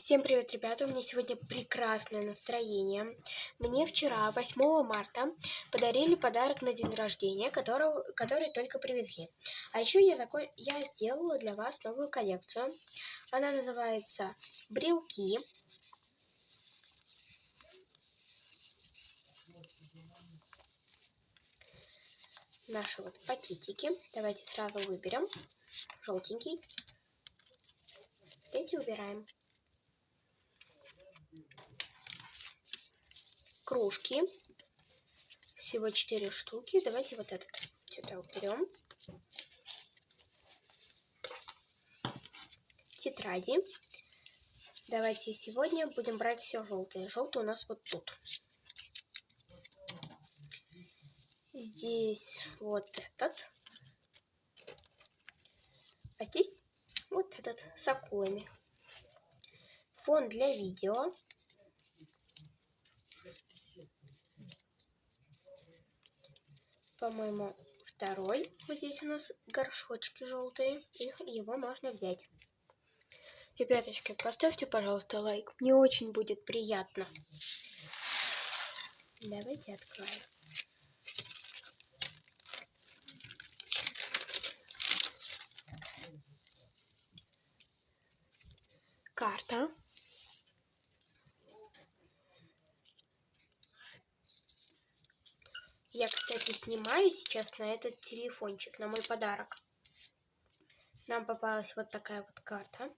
Всем привет, ребята! У меня сегодня прекрасное настроение. Мне вчера, 8 марта, подарили подарок на день рождения, которого, который только привезли. А еще я, закон... я сделала для вас новую коллекцию. Она называется «Брелки». Наши вот пакетики. Давайте сразу выберем. Желтенький. Эти убираем. Кружки. Всего 4 штуки. Давайте вот этот сюда уберем. Тетради. Давайте сегодня будем брать все желтое. Желтый у нас вот тут. Здесь вот этот. А здесь вот этот с акулами. Фон для видео. По-моему, второй. Вот здесь у нас горшочки желтые. Их, его можно взять. Ребяточки, поставьте, пожалуйста, лайк. Мне очень будет приятно. Давайте откроем. Карта. Я, кстати, снимаю сейчас на этот телефончик, на мой подарок. Нам попалась вот такая вот карта.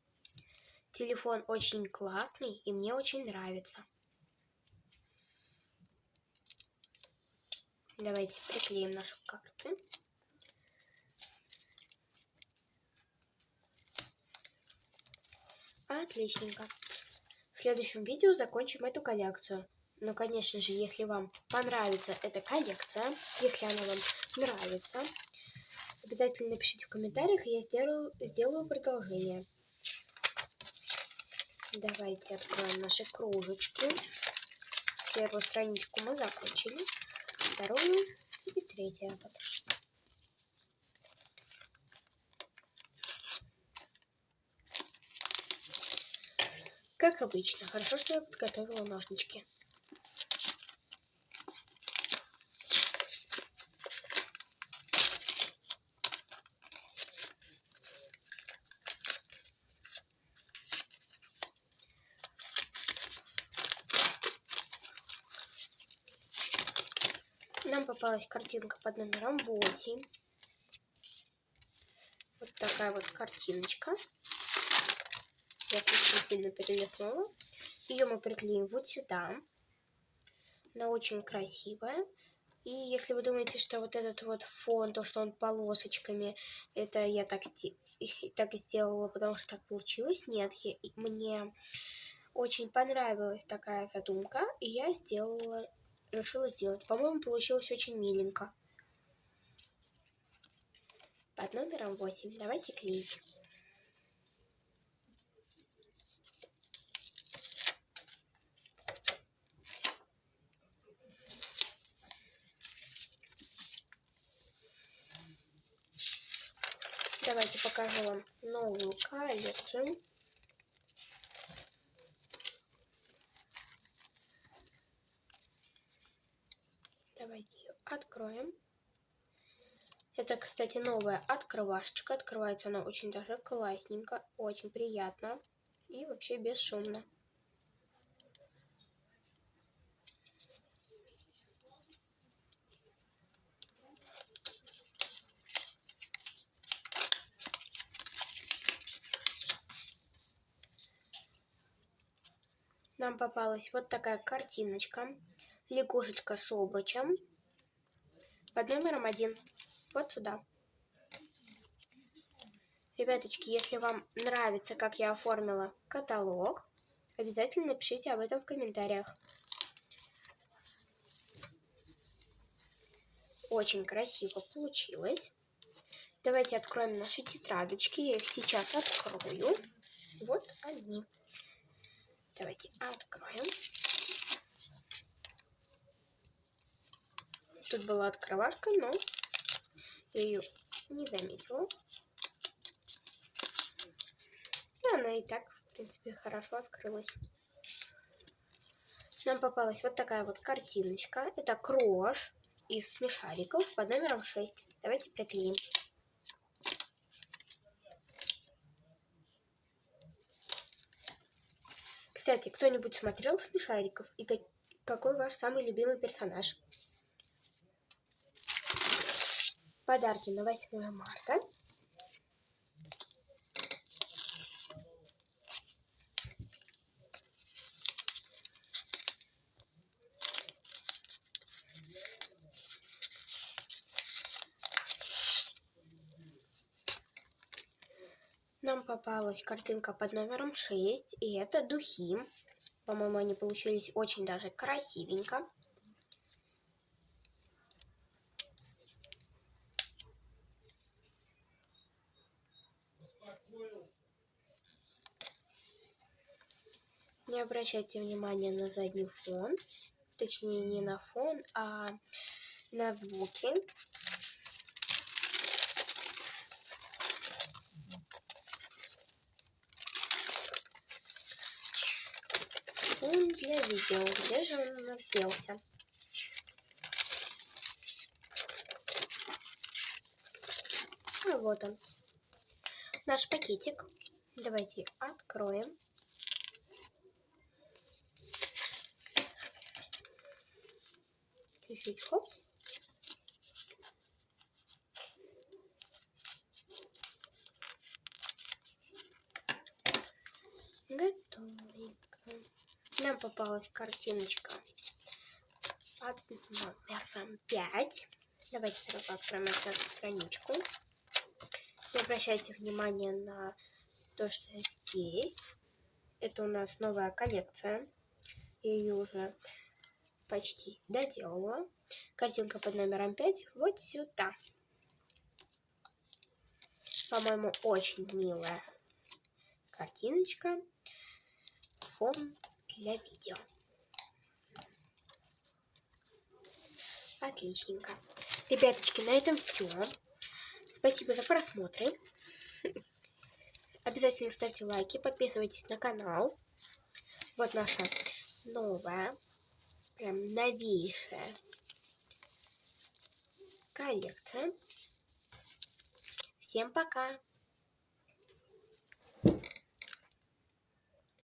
Телефон очень классный и мне очень нравится. Давайте приклеим нашу карту. Отличненько. В следующем видео закончим эту коллекцию. Но, конечно же, если вам понравится эта коллекция, если она вам нравится, обязательно напишите в комментариях, я сделаю, сделаю продолжение. Давайте откроем наши кружечки. Первую страничку мы закончили. Вторую и третью. Вот. Как обычно, хорошо, что я подготовила ножнички. Нам попалась картинка под номером 8. Вот такая вот картиночка. Я слишком сильно перелистнула. Ее мы приклеим вот сюда. Она очень красивая. И если вы думаете, что вот этот вот фон, то, что он полосочками, это я так, так сделала, потому что так получилось, нет, я, мне очень понравилась такая задумка, и я сделала решила сделать. По-моему, получилось очень миленько. Под номером 8. Давайте клеить. Давайте покажу вам новую коллекцию. Давайте ее откроем. Это, кстати, новая открывашечка. Открывается она очень даже классненько, очень приятно и вообще бесшумно. Нам попалась вот такая картиночка лягушечка с обручем под номером один. Вот сюда. Ребяточки, если вам нравится, как я оформила каталог, обязательно напишите об этом в комментариях. Очень красиво получилось. Давайте откроем наши тетрадочки. Я их сейчас открою. Вот они. Давайте откроем. Тут была открывашка, но я ее не заметила. И она и так В принципе, хорошо открылась. Нам попалась вот такая вот картиночка. Это крош из смешариков под номером 6. Давайте приклеим. Кстати, кто-нибудь смотрел смешариков? И какой ваш самый любимый персонаж? Подарки на 8 марта. Нам попалась картинка под номером 6, и это духи. По-моему, они получились очень даже красивенько. Не обращайте внимания на задний фон, точнее не на фон, а на звуки. Фон для видео. Где же он у нас делся? А вот он. Наш пакетик. Давайте откроем. Чуть-чуть хоп. Готовенько. Нам попалась картиночка под номером 5. Давайте сразу откроем эту страничку. Не обращайте внимания на то, что здесь. Это у нас новая коллекция. Я ее уже почти доделала. Картинка под номером 5 вот сюда. По-моему, очень милая картиночка. Фон для видео. Отличненько. Ребяточки, на этом все. Спасибо за просмотры. Обязательно ставьте лайки, подписывайтесь на канал. Вот наша новая прям новейшая коллекция. Всем пока!